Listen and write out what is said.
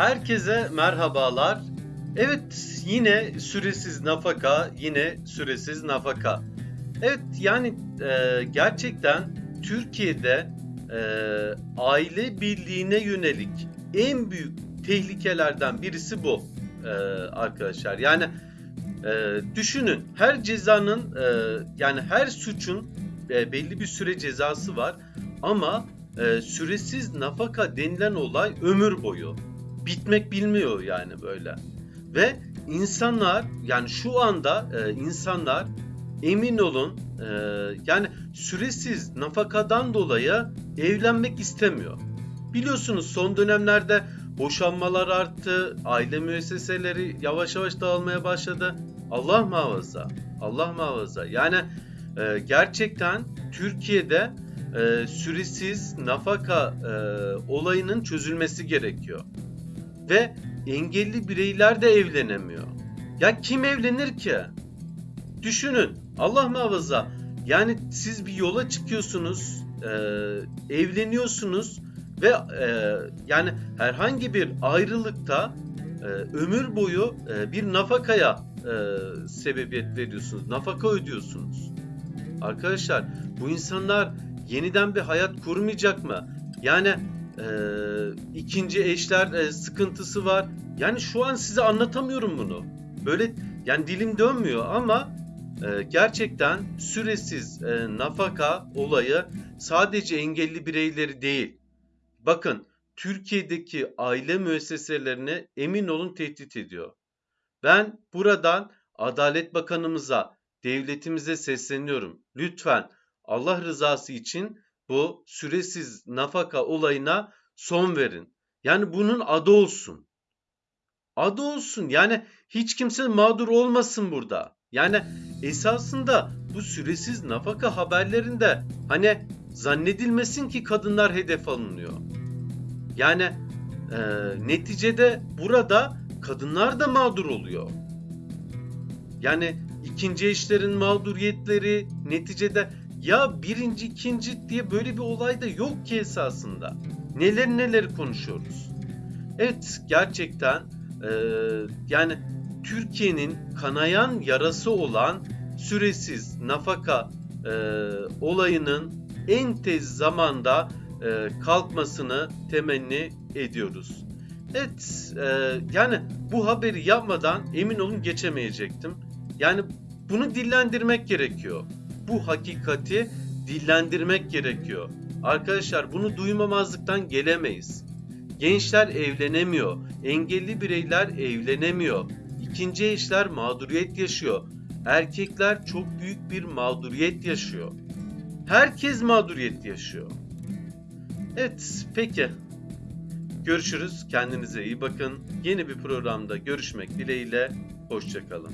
Herkese merhabalar. Evet yine süresiz nafaka, yine süresiz nafaka. Evet yani e, gerçekten Türkiye'de e, aile birliğine yönelik en büyük tehlikelerden birisi bu e, arkadaşlar. Yani e, düşünün her cezanın e, yani her suçun e, belli bir süre cezası var ama e, süresiz nafaka denilen olay ömür boyu bitmek bilmiyor yani böyle. Ve insanlar yani şu anda e, insanlar emin olun e, yani süresiz nafakadan dolayı evlenmek istemiyor. Biliyorsunuz son dönemlerde boşanmalar arttı, aile müesseseleri yavaş yavaş dağılmaya başladı. Allah muhafaza, Allah muhafaza. Yani e, gerçekten Türkiye'de e, süresiz nafaka e, olayının çözülmesi gerekiyor ve engelli bireyler de evlenemiyor. Ya kim evlenir ki? Düşünün Allah muhafaza yani siz bir yola çıkıyorsunuz, e, evleniyorsunuz ve e, yani herhangi bir ayrılıkta e, ömür boyu e, bir nafakaya e, sebebiyet veriyorsunuz, nafaka ödüyorsunuz. Arkadaşlar bu insanlar yeniden bir hayat kurmayacak mı? Yani e, ikinci eşler e, sıkıntısı var. Yani şu an size anlatamıyorum bunu. Böyle yani dilim dönmüyor ama e, gerçekten süresiz e, nafaka olayı sadece engelli bireyleri değil. Bakın Türkiye'deki aile müesseselerini emin olun tehdit ediyor. Ben buradan Adalet Bakanımıza, devletimize sesleniyorum. Lütfen Allah rızası için bu süresiz nafaka olayına son verin. Yani bunun adı olsun. Adı olsun. Yani hiç kimse mağdur olmasın burada. Yani esasında bu süresiz nafaka haberlerinde hani zannedilmesin ki kadınlar hedef alınıyor. Yani e, neticede burada kadınlar da mağdur oluyor. Yani ikinci eşlerin mağduriyetleri neticede ya birinci ikinci diye böyle bir olay da yok ki esasında. Neler neler konuşuyoruz. Evet gerçekten e, yani Türkiye'nin kanayan yarası olan süresiz nafaka e, olayının en tez zamanda e, kalkmasını temenni ediyoruz. Evet e, yani bu haberi yapmadan emin olun geçemeyecektim. Yani bunu dillendirmek gerekiyor bu hakikati dillendirmek gerekiyor. Arkadaşlar bunu duymamazlıktan gelemeyiz. Gençler evlenemiyor, engelli bireyler evlenemiyor, ikinci eşler mağduriyet yaşıyor, erkekler çok büyük bir mağduriyet yaşıyor. Herkes mağduriyet yaşıyor. Evet, peki. Görüşürüz. Kendinize iyi bakın. Yeni bir programda görüşmek dileğiyle. Hoşçakalın.